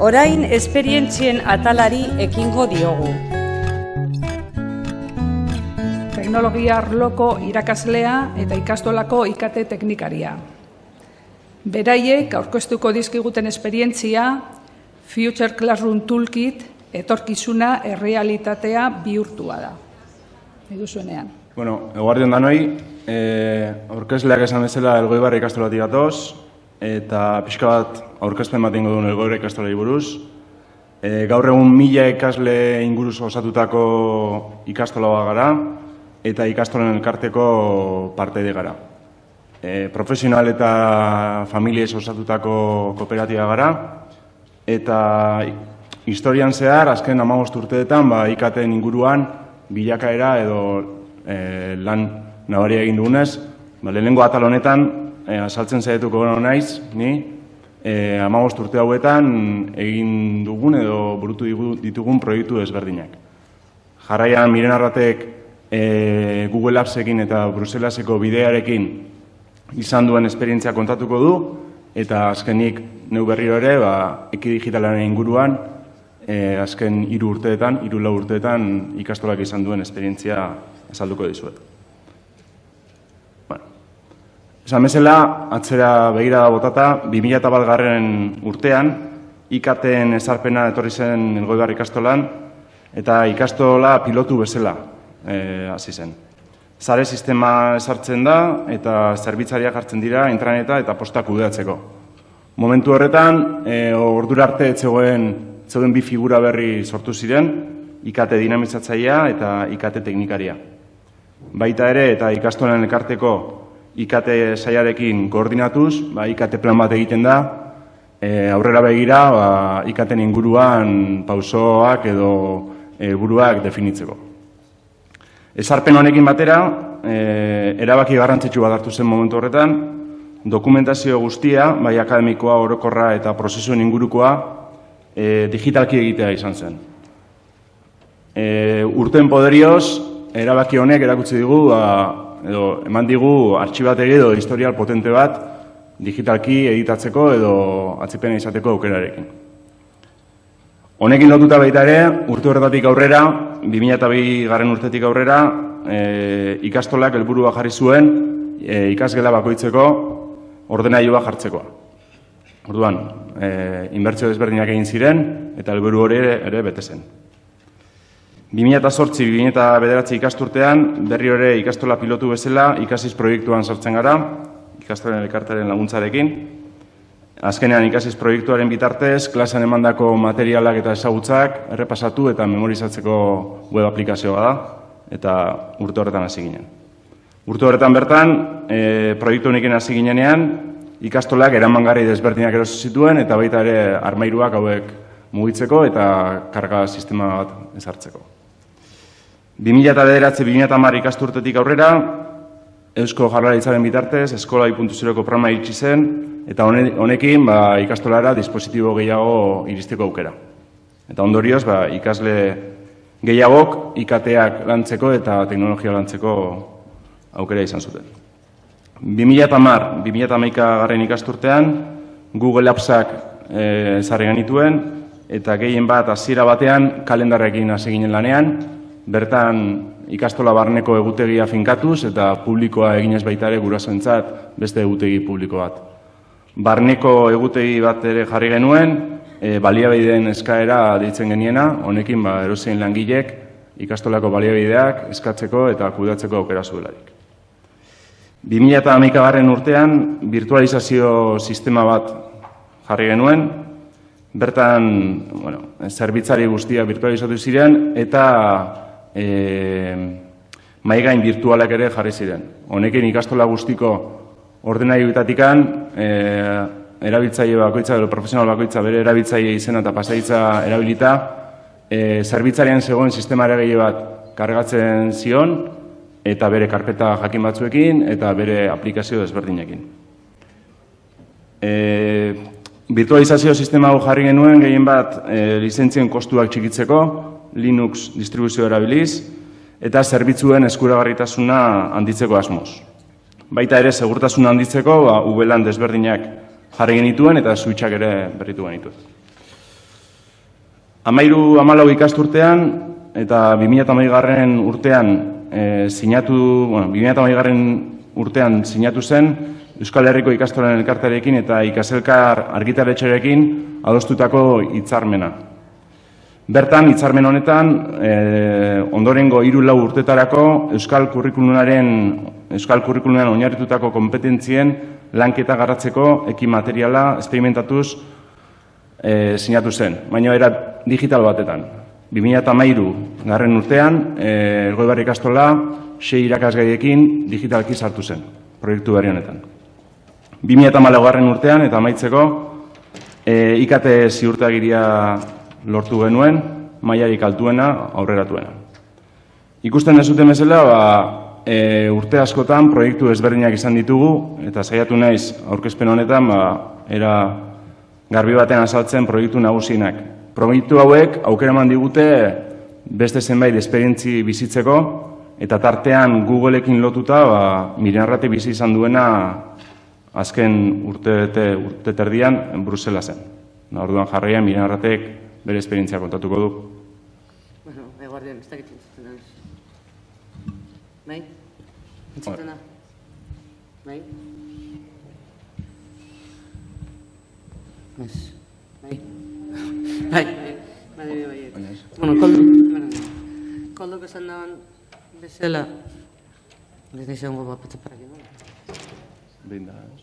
Orain esperientzien atalari ekingo diogu. Teknologia arloko irakaslea eta ikastolako ikate teknikaria. Beraiek aurkeztuko dizkiguten esperientzia Future Classroom Toolkit etorkizuna errealitatea bihurtua da. Edu zuenean. Bueno, eguardion danoi, e, aurkezleak esan bezala elgoibarri ikastolati gatoz, eta pixka bat aurkezpen bat ingo duen elgoibarri ikastolari buruz. E, gaur egun mila ikasle inguruz osatutako ikastola gara, eta ikastolen elkarteko parte gara. E, profesional eta familiez osatutako kooperatiba gara, eta historian zehar, azken amagost urteetan, ba, ikaten inguruan, bilakaera edo e, lan nabaria egin dugunez, ba, lehenengo atal honetan, e, asaltzen zaituko naiz, ni, e, amagost urte hauetan egin dugun edo burutu ditugun proiektu ezberdinak. Jarraian, miren arratek e, Google Appsekin eta Bruselaseko bidearekin izan duen esperientzia kontatuko du, eta azkenik neu berriro ere, ba, eki digitalaren inguruan, e, azken hiru urteetan, hiru lau urteetan ikastolak izan duen esperientzia azalduko dizuet. Esan bezala, atzera begira botata, 2000 garren urtean, ikaten ezarpena etorri zen elgoibar ikastolan, eta ikastola pilotu bezala e, hasi zen. Zare sistema esartzen da eta zerbitzariak hartzen dira intraneta eta postak kudeatzeko. Momentu horretan, e, ordura arte etzegoen zeuden bi figura berri sortu ziren, ikate dinamizatzaia eta ikate teknikaria. Baita ere eta ikastolen ekarteko ikate saiarekin koordinatuz, ba, ikate plan bat egiten da, e, aurrera begira ba, ikaten inguruan pausoak edo e, buruak definitzeko. Ezarpen honekin batera, e, erabaki garrantzitsu bat hartu zen momentu horretan, dokumentazio guztia, bai akademikoa, orokorra eta prozesuen ingurukoa, e, digitalki egitea izan zen. E, urten poderioz, erabaki honek erakutsi digu, ba, edo eman digu artxibategi edo historial potente bat digitalki editatzeko edo atzipena izateko aukerarekin. Honekin lotuta baita ere, urte horretatik aurrera, 2002 garen urtetik aurrera, e, ikastolak helburua jarri zuen e, ikasgela bakoitzeko ordenailua jartzekoa. Orduan, e, inbertsio desberdinak egin ziren eta helburu hori ere, ere bete zen. 2008-2009 ikasturtean, berri hori ikastola pilotu bezala ikasiz proiektuan sartzen gara, ikastolen elkartaren laguntzarekin. Azkenean ikasiz proiektuaren bitartez, klasean emandako materialak eta ezagutzak errepasatu eta memorizatzeko web aplikazioa da, eta urte horretan hasi ginen. Urte horretan bertan, e, proiektu honekin hasi ginenean, ikastolak eramangarri desberdinak erosi zituen eta baita ere armairuak hauek mugitzeko eta karga sistema bat ezartzeko. 2009-2010 ikasturtetik aurrera, Eusko Jarlaritzaren bitartez, Eskola 2.0ko programa iritsi zen, eta honekin ba, ikastolara dispositibo gehiago iristeko aukera. Eta ondorioz, ba, ikasle gehiagok ikateak lantzeko eta teknologia lantzeko aukera izan zuten. 2010, 2011 garren ikasturtean, Google Appsak e, ezarri genituen, eta gehien bat hasiera batean kalendarrekin hasi ginen lanean, bertan ikastola barneko egutegia finkatuz eta publikoa eginez baita ere gurasoentzat beste egutegi publiko bat. Barneko egutegi bat ere jarri genuen, e, baliabideen eskaera deitzen geniena, honekin ba, erosein langilek ikastolako baliabideak eskatzeko eta kudatzeko aukera zuelarik. 2008 garren urtean, virtualizazio sistema bat jarri genuen, bertan, bueno, zerbitzari guztia virtualizatu ziren, eta e, maigain virtualak ere jarri ziren. Honekin ikastola guztiko ordenai bitatikan, e, erabiltzaile bakoitza, edo profesional bakoitza bere erabiltzaile izena eta pasaitza erabilita, e, zerbitzarian zegoen sistemare gehi bat kargatzen zion, eta bere karpeta jakin batzuekin eta bere aplikazio desberdinekin. E, virtualizazio sistema hau jarri genuen gehien bat e, lizentzien kostuak txikitzeko, Linux distribuzio erabiliz, eta zerbitzuen eskuragarritasuna handitzeko asmoz. Baita ere, segurtasuna handitzeko, ba, ubelan desberdinak jarri genituen eta switchak ere berritu genituen. Amairu amalau ikasturtean eta 2008 garren urtean e, sinatu, bueno, 2008 garren urtean sinatu zen Euskal Herriko ikastolen elkartarekin eta ikaselkar argitaretxerekin adostutako hitzarmena. Bertan, hitzarmen honetan, e, ondorengo hiru lau urtetarako Euskal Kurrikulunaren Euskal Kurrikulunaren oinarritutako kompetentzien lanketa garratzeko ekin materiala esperimentatuz e, sinatu zen, baina era digital batetan. 2008 garren urtean, e, Ergoi Barri Kastola, sei irakasgaiekin digitalki sartu zen, proiektu berri honetan. 2008 garren urtean, eta amaitzeko, e, ikate ziurtagiria lortu genuen, maiarik altuena, aurreratuena. Ikusten ez zuten bezala, ba, e, urte askotan proiektu ezberdinak izan ditugu, eta saiatu naiz aurkezpen honetan, ba, era garbi baten azaltzen proiektu nagusienak. Proiektu hauek aukera eman digute beste zenbait esperientzi bizitzeko eta tartean Googleekin lotuta ba Mirenrate bizi izan duena azken urte urte terdian Bruselasen. Na orduan jarraian Mirenratek bere esperientzia kontatuko du. Bueno, eguardian, ez dakit entzuten da. Bai? Entzuten da? Bai? Ez. Bai? Bai, bai, bai, bai, bai. Bueno, koldo, bueno, koldo esan daban bezala, ez da izango bat patzaparak edo. Behin da, ez?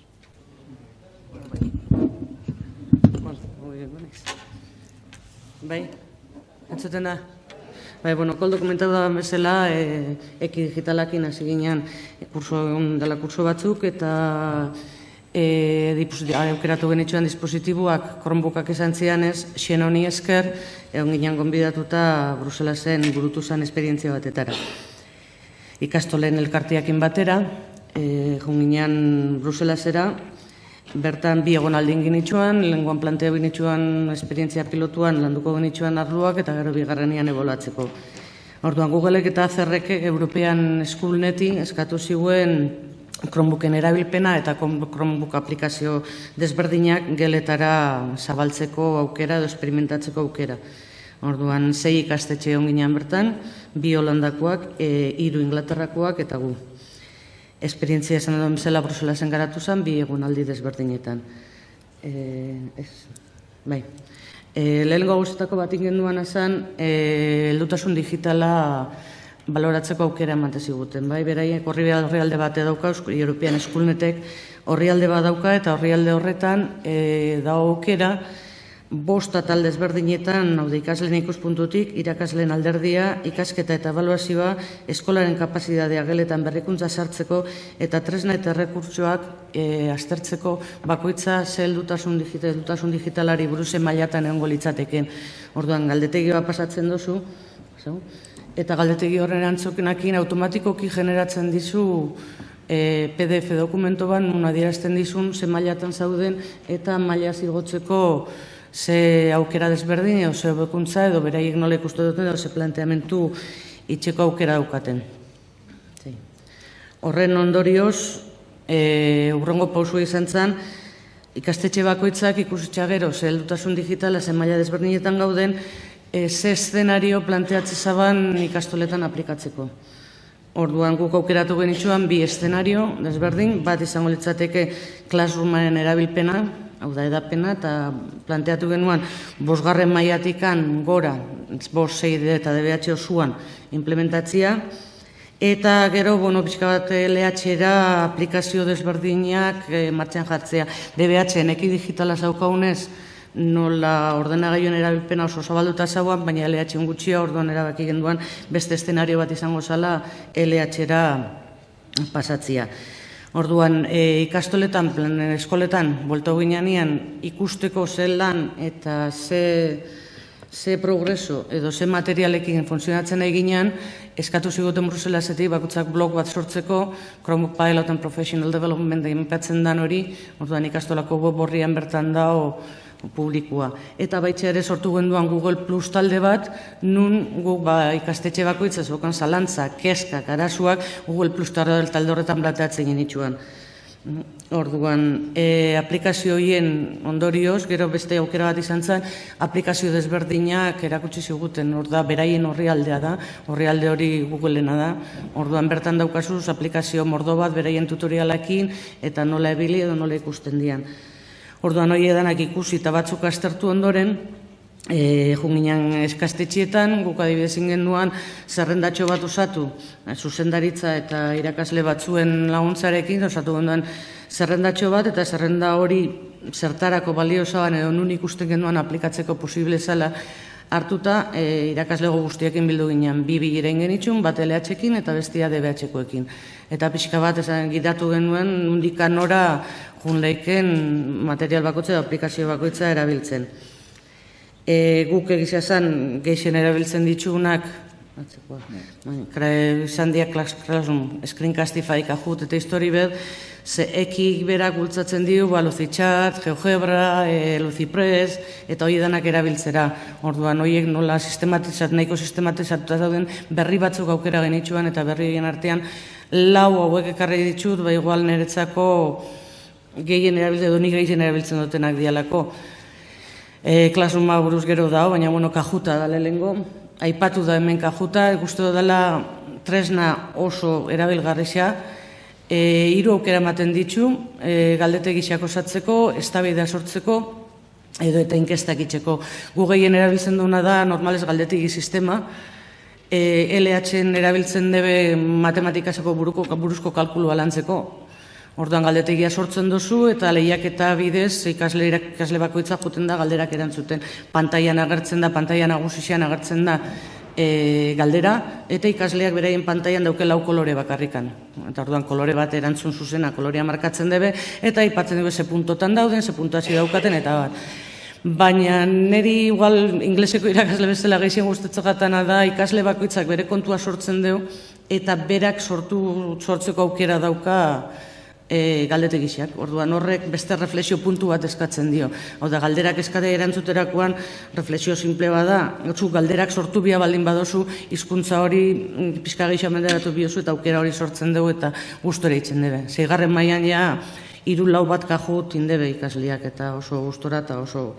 Bai, entzuten da? Bai, bueno, koldo komentatu da bezala, e, eki digitalakin hasi ginean kurso, dela kurso batzuk, eta e, aukeratu genitxuan dispositiboak kronbukak esan zianez, xen honi esker, egon ginean gonbidatuta Bruselasen burutu zen esperientzia batetara. Ikastolen elkartiakin batera, e, ginean Bruselasera, Bertan bi egon aldin genitxuan, lenguan plantea genitxuan esperientzia pilotuan landuko genitxuan arluak eta gero bigarrenian ebolatzeko. Orduan Googleek eta Zerrek European Schoolneti eskatu ziguen Chromebooken erabilpena eta Chromebook aplikazio desberdinak geletara zabaltzeko aukera edo experimentatzeko aukera. Orduan sei ikastetxe onginean bertan, bi holandakoak, e, hiru inglaterrakoak eta gu esperientzia esan edo bezala Bruselasen garatu zen, bi egun aldi desberdinetan. E, ez, bai. E, lehenengo guztetako bat ingenduan esan, e, eldutasun digitala baloratzeko aukera emate ziguten. Bai, beraiek horri alde bat dauka, European Eskulnetek horri alde bat dauka, eta horri alde horretan e, da aukera, bosta talde ezberdinetan, hau ikasleen ikuspuntutik, irakasleen alderdia, ikasketa eta evaluazioa, eskolaren kapazitatea geletan berrikuntza sartzeko eta tresna eta rekurtsoak e, aztertzeko bakoitza zeldutasun digital, dutasun digitalari buruzen mailatan egongo litzateken. Orduan, galdetegi bat pasatzen duzu, eta galdetegi horren antzokenakin automatikoki generatzen dizu e, PDF dokumento ban, nun adierazten dizun, ze mailatan zauden, eta maila zigotzeko ze aukera desberdin, edo ze bekuntza, edo beraiek nola ikustu duten, edo ze planteamentu itxeko aukera daukaten. Horren ondorioz, e, urrongo pausu izan zen, ikastetxe bakoitzak ikusitxa gero, ze heldutasun digitala, ze maila desberdinetan gauden, e, ze eszenario planteatze zaban ikastoletan aplikatzeko. Orduan guk aukeratu genitxuan bi eszenario desberdin, bat izango litzateke klasrumaren erabilpena, hau da edapena, eta planteatu genuen bosgarren maiatikan gora, bos, zei eta DBH osuan implementatzia, eta gero, bueno, pixka bat LH-era aplikazio desberdinak e, martxan jartzea. DBH, neki digitala zaukaunez, nola ordenagailuen erabilpena oso zabalduta zauan, baina LH gutxia orduan erabaki genduan beste eszenario bat izango zala LH-era pasatzia. Orduan, e, ikastoletan, plan, eskoletan, bolto ginean ikusteko zelan eta ze, ze progreso edo ze materialekin funtzionatzen eginean, eskatu zigoten Bruselasetik bakutzak blog bat sortzeko, Chromebook Pilot and Professional Development da inpatzen dan hori, orduan ikastolako borrian bertan dao, publikoa. Eta baitxe ere sortu genduan Google Plus talde bat, nun gu ba, ikastetxe bakoitza zokan zalantza, keska, karasuak, Google Plus talde horretan blateatzen genitxuan. Orduan, e, aplikazio horien ondorioz, gero beste aukera bat izan zen, aplikazio desberdinak erakutsi ziguten, hor da, beraien horri aldea da, horri alde hori Googleena da, orduan bertan daukazuz aplikazio mordo bat beraien tutorialakin, eta nola ebili edo nola ikusten dian. Orduan, hori edanak ikusi eta batzuk astertu ondoren, E, junginan eskastetxietan, guk adibidez ingenduan zerrendatxo bat osatu, e, zuzendaritza eta irakasle batzuen laguntzarekin, osatu genduan zerrendatxo bat, eta zerrenda hori zertarako balio zaban edo nun ikusten genduan aplikatzeko posible zala hartuta e, irakaslego guztiekin bildu ginen, bi bilera ingenitxun, bat LH-ekin eta bestia DBH-ekoekin. Eta pixka bat esan gidatu genuen, undikan nora jun leiken material bakoitza aplikazio bakoitza erabiltzen e, guk egizia zen geixen erabiltzen ditugunak, atzekoa, bai, izan diak Classroom, Screencastify, Kahoot eta History Bed, ze ekik berak bultzatzen dio, ba, Luzitxat, GeoGebra, e, Luzipress, eta hori denak erabiltzera. Orduan, horiek nola sistematizat, nahiko sistematizat dauden berri batzuk aukera genitxuan, eta berri egin artean, lau hauek ekarri ditut, ba, igual niretzako gehien erabiltzen, edo nik gehien erabiltzen dutenak dialako. E, klasuma buruz gero da, baina bueno, kajuta da lehengo. Aipatu da hemen kajuta, guztu dela tresna oso erabilgarrisa. E, hiru aukera ematen ditu, e, galdete gixako zatzeko, estabidea sortzeko, edo eta inkestak itxeko. Gu gehien erabiltzen duena da, normalez galdetegi sistema, e, LH-en erabiltzen debe matematikaseko buruko, buruzko kalkulu lantzeko. Orduan galdetegia sortzen duzu eta lehiak eta bidez ikasle, ikasle bakoitza juten da galderak erantzuten. Pantaian agertzen da, pantaian agusixian agertzen da e, galdera eta ikasleak beraien pantaian dauke lau kolore bakarrikan. Eta orduan kolore bat erantzun zuzena kolorea markatzen debe eta ipatzen dugu ze puntotan dauden, ze puntuazio daukaten eta bat. Baina niri igual ingleseko irakasle bezala gehien gustatzen da ikasle bakoitzak bere kontua sortzen du eta berak sortu sortzeko aukera dauka e, galdetegiak. Orduan horrek beste reflexio puntu bat eskatzen dio. Hau da, galderak eskate erantzuterakoan reflexio simple bada, gotzu galderak sortu bia baldin badozu, hizkuntza hori mm, pizka gehiago menderatu biozu eta aukera hori sortzen dugu eta gustora itzen debe. Zeigarren mailan ja, hiru lau bat kaju tindebe ikasliak eta oso gustora eta oso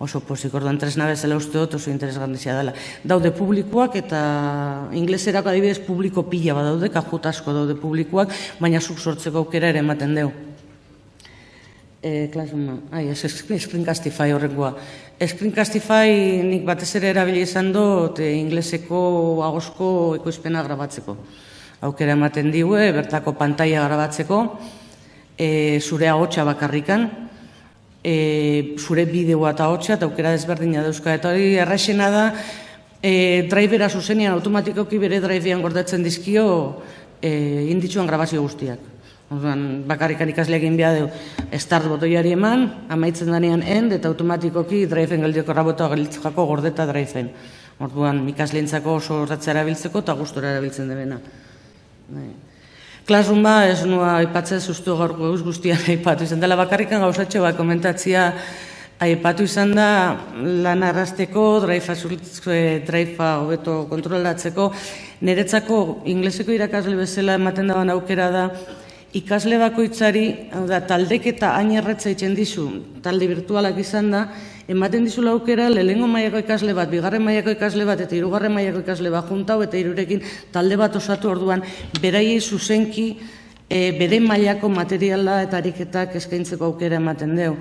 oso pozik, orduan tresna bezala uste dut oso interesgarrizia dela. Daude publikoak eta ingleserako adibidez publiko pila bat daude, kajut asko daude publikoak, baina zuk sortzeko aukera ere ematen deu. E, klasuma, ai, ez Screencastify horrengoa. Screencastify nik batez ere erabili izan dut e, ingleseko agosko ekoizpena grabatzeko. Aukera ematen diue, bertako pantaia grabatzeko, e, zure agotxa bakarrikan, e, zure bideoa eta hotxa, eta aukera desberdina dauzka. Eta hori erraixena da, e, drivera zuzenian automatikoki bere drivean gordatzen dizkio e, inditzuan grabazio guztiak. Orduan, bakarrikan ikasle egin behar du, start botoiari eman, amaitzen danean end, eta automatikoki driveen geldioko rabotoa gelitzako gordeta driveen. Orduan, ikasleentzako oso horretzea erabiltzeko eta gustora erabiltzen debena. Bai. Classroom ba, ez nua aipatzen sustu gaur gauz guztian aipatu izan dela. Bakarrikan gauzatxo bat komentatzia aipatu izan da lan arrasteko, draifa draifa hobeto kontrolatzeko, niretzako ingleseko irakasle bezala ematen dagoen aukera da, ikasle bakoitzari, hau da, taldeketa hain erretza itzen dizu, talde virtualak izan da, ematen dizu laukera, lehengo mailako ikasle bat, bigarren mailako ikasle bat, eta hirugarren mailako ikasle bat juntau, eta irurekin talde bat osatu orduan, beraiei zuzenki, e, bere mailako materiala eta ariketak eskaintzeko aukera ematen deu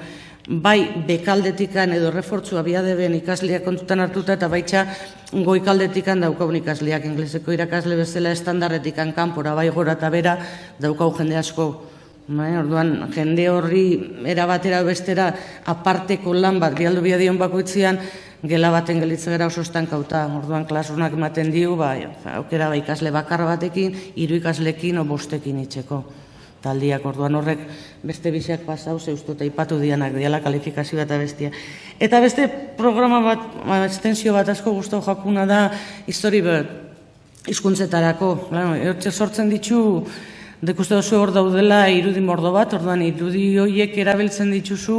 bai bekaldetikan edo refortzua biadeben ikasleak kontutan hartuta eta baitxa goikaldetikan daukaun ikasleak ingleseko irakasle bezala estandarretikan kanpora bai gora eta bera daukau jende asko. Bai, orduan, jende horri erabatera bestera aparteko lan bat bialdu biadion bakoitzian gela baten gelitze gara oso estankauta. Orduan, klasunak ematen diu, bai, aukera bai ikasle bakar batekin, hiru ikaslekin o bostekin itxeko taldiak orduan horrek beste biseak pasau ze uste ipatu dianak diala kalifikazioa eta bestia. Eta beste programa bat, ba, estensio bat asko guztu jakuna da History Bird hizkuntzetarako. Claro, sortzen ditu Dekuste oso hor daudela irudi mordo bat, orduan irudi horiek erabiltzen dituzu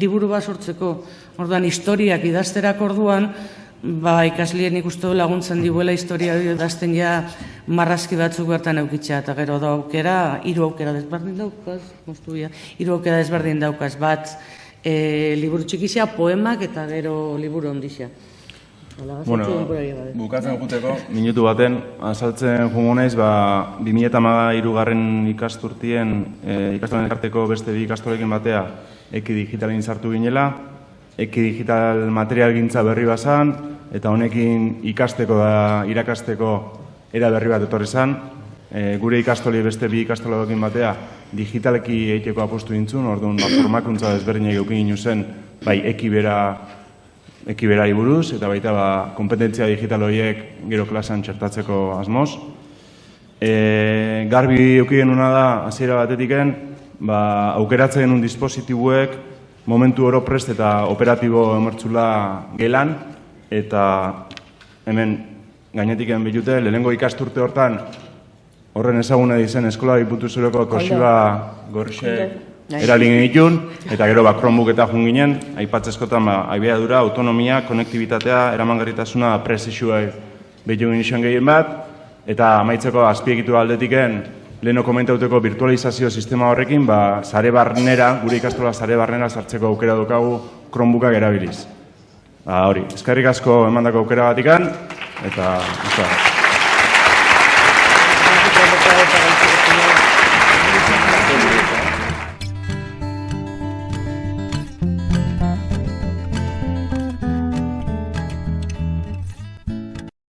liburu bat sortzeko. Orduan historiak idazterak orduan, ba, ikaslien ikustu laguntzen dibuela historia hori dazten ja marrazki batzuk bertan eukitzea, eta gero da aukera, hiru aukera desberdin daukaz, moztu ja, hiru aukera desberdin daukaz, bat, e, liburu txikizia, poemak, eta gero liburu ondizia. Bueno, bukatzen juteko, minutu baten, azaltzen jungo naiz, ba, 2008 garren ikasturtien, e, ikastolen elkarteko beste bi ikastolekin batea, eki digitalin sartu ginela, eki digital material gintza berri bazan, eta honekin ikasteko da, irakasteko era berri bat etorri zan, e, gure ikastoli beste bi ikastolekin batea, digitaleki eiteko apostu dintzun, orduan ba, formakuntza desberdinak eukin ginu zen, bai, eki bera ekiberari buruz, eta baita ba, kompetentzia digital horiek gero klasean txertatzeko asmoz. E, garbi euki genuna da, hasiera batetiken, ba, aukeratzen genuen dispositibuek momentu oro prest eta operatibo emertzula gelan, eta hemen gainetiken bilute, lehenengo ikasturte hortan, horren ezaguna dizen eskola diputu zureko kosiba gorxe eralin genitun, eta gero ba, Chromebook eta jun ginen, aipatzeskotan ba, abiadura, autonomia, konektibitatea, eramangarritasuna, presizua behitu ginen gehien bat, eta amaitzeko azpiegitu aldetiken, leheno komentauteko virtualizazio sistema horrekin, ba, sare barnera, gure ikastola sare barnera sartzeko aukera dukagu Chromebookak erabiliz. Ba, hori, eskerrik asko emandako aukera batikan, eta... Eta,